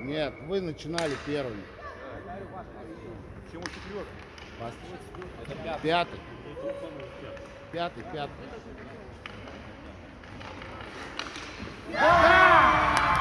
Нет, вы начинали первыми. Почему четвертый? Пятый. Пятый. Пятый,